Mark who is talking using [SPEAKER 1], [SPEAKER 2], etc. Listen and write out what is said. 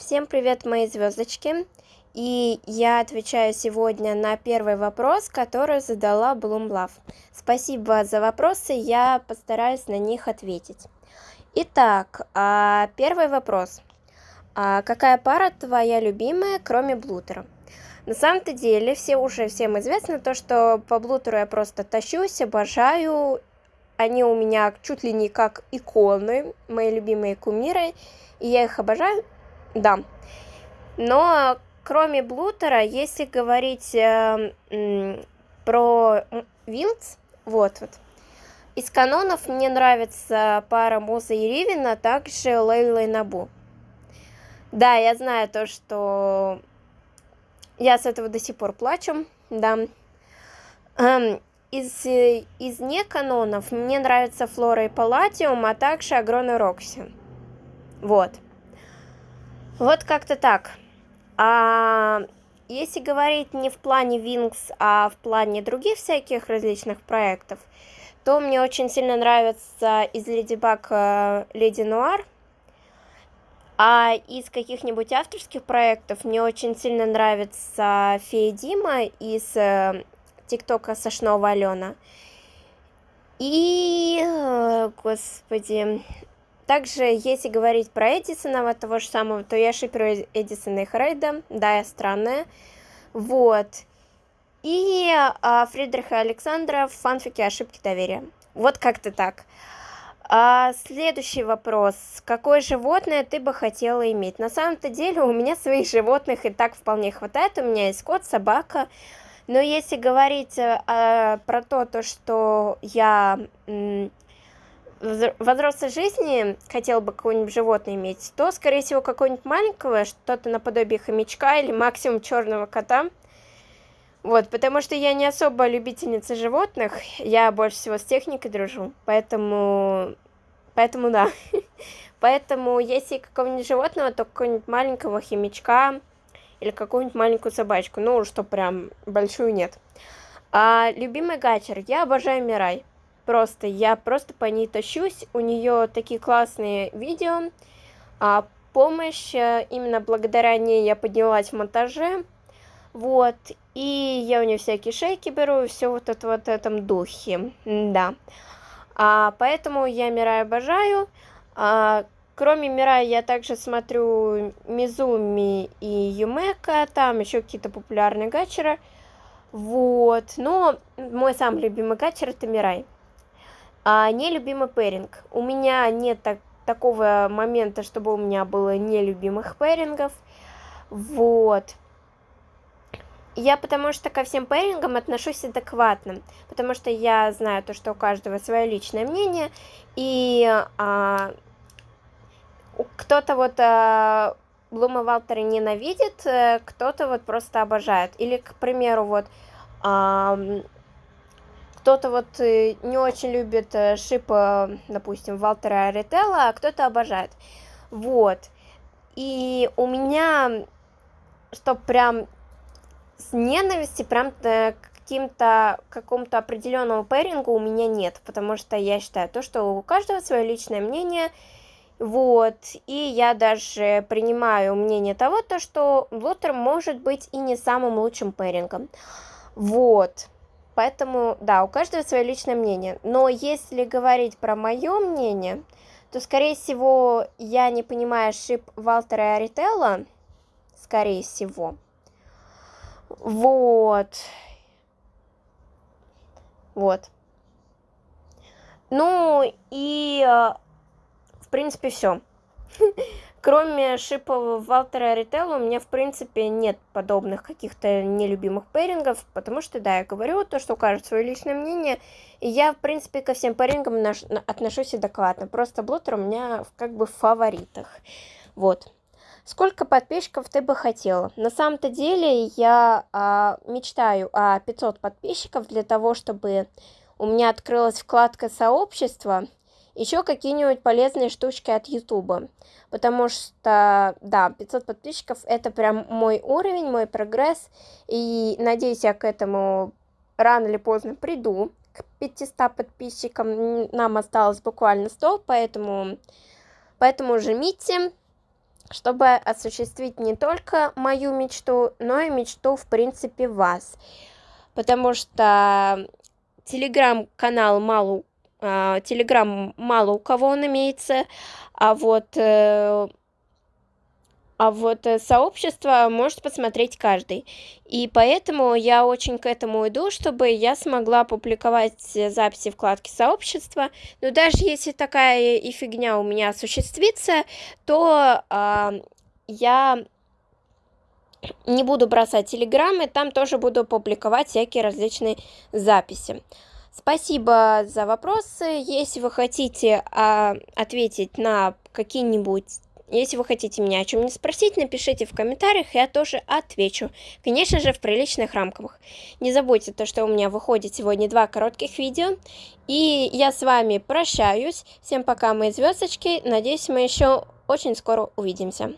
[SPEAKER 1] Всем привет, мои звездочки! И я отвечаю сегодня на первый вопрос, который задала Bloomlove. Спасибо за вопросы, я постараюсь на них ответить. Итак, а, первый вопрос. А какая пара твоя любимая, кроме Блутера? На самом-то деле, все уже всем известно то, что по Блутеру я просто тащусь, обожаю. Они у меня чуть ли не как иконы, мои любимые кумиры, и я их обожаю да. Но кроме Блутера, если говорить э, про Вилдс, вот вот, из канонов мне нравится пара Муза и Ривина, также Лейла и Набу. Да, я знаю то, что я с этого до сих пор плачу, да. Эм, из, из не канонов мне нравится Флора и Палладиум, а также Агрон и Рокси. Вот. Вот как-то так. А если говорить не в плане Wings, а в плане других всяких различных проектов, то мне очень сильно нравится из Леди Баг э, Леди Нуар. А из каких-нибудь авторских проектов мне очень сильно нравится Фея Дима из э, ТикТока Сошнова Алена. И, э, господи, также, если говорить про Эдисона, того же самого, то я шиперю Эдисона и Хрейда, да, я странная, вот. И а, Фридриха Александра в фанфике «Ошибки доверия». Вот как-то так. А, следующий вопрос. Какое животное ты бы хотела иметь? На самом-то деле у меня своих животных и так вполне хватает. У меня есть кот, собака. Но если говорить а, про то, то, что я в взрослой жизни хотел бы какое-нибудь животное иметь, то, скорее всего, какое-нибудь маленького, что-то наподобие хомячка или максимум черного кота. Вот, потому что я не особо любительница животных, я больше всего с техникой дружу, поэтому, поэтому да. Поэтому, если какого-нибудь животного, то какого-нибудь маленького хомячка или какую-нибудь маленькую собачку, ну, что прям большую нет. А любимый гачер, я обожаю Мирай. Просто, я просто по ней тащусь. У нее такие классные видео. А помощь, э, именно благодаря ней я поднялась в монтаже. Вот. И я у нее всякие шейки беру, все вот это вот этом духе. Да. А, поэтому я Мирай обожаю. А, кроме Мирай я также смотрю Мизуми и Юмека, там еще какие-то популярные гачеры. Вот, но мой самый любимый гачер это Мирай. А нелюбимый пэринг. У меня нет так, такого момента, чтобы у меня было нелюбимых пэрингов. Вот. Я потому что ко всем пэрингам отношусь адекватно, потому что я знаю то, что у каждого свое личное мнение, и а, кто-то вот а, Блума Валтера ненавидит, э, кто-то вот просто обожает. Или, к примеру, вот а, кто-то вот э, не очень любит э, шип, допустим, Валтера Арителла, а кто-то обожает. Вот. И у меня, что прям с ненависти, прям к каким-то какому-то определенному пэрингу у меня нет, потому что я считаю то, что у каждого свое личное мнение, вот, и я даже принимаю мнение того, то, что Блотер может быть и не самым лучшим пэрингом, вот. Поэтому, да, у каждого свое личное мнение. Но если говорить про мое мнение, то, скорее всего, я не понимаю шип Валтера и Арителла. Скорее всего. Вот. Вот. Ну, и, э, в принципе, все. Кроме шипов Валтера Рителла, у меня, в принципе, нет подобных каких-то нелюбимых пэрингов, потому что, да, я говорю то, что укажет свое личное мнение, и я, в принципе, ко всем пэрингам отношусь адекватно, просто Блотер у меня как бы в фаворитах, вот. Сколько подписчиков ты бы хотела? На самом-то деле я а, мечтаю о 500 подписчиков для того, чтобы у меня открылась вкладка сообщества, еще какие-нибудь полезные штучки от Ютуба. Потому что, да, 500 подписчиков это прям мой уровень, мой прогресс. И надеюсь, я к этому рано или поздно приду. К 500 подписчикам нам осталось буквально 100, поэтому, поэтому жмите. чтобы осуществить не только мою мечту, но и мечту, в принципе, вас. Потому что телеграм-канал мало, телеграм мало у кого он имеется, а вот э, а вот э, сообщество может посмотреть каждый. И поэтому я очень к этому иду, чтобы я смогла публиковать записи вкладки сообщества. Но даже если такая и фигня у меня осуществится, то э, я не буду бросать телеграммы, там тоже буду публиковать всякие различные записи. Спасибо за вопросы. Если вы хотите а, ответить на какие-нибудь если вы хотите меня о чем-нибудь спросить, напишите в комментариях, я тоже отвечу. Конечно же, в приличных рамках. Не забудьте то, что у меня выходит сегодня два коротких видео. И я с вами прощаюсь. Всем пока, мои звездочки. Надеюсь, мы еще очень скоро увидимся.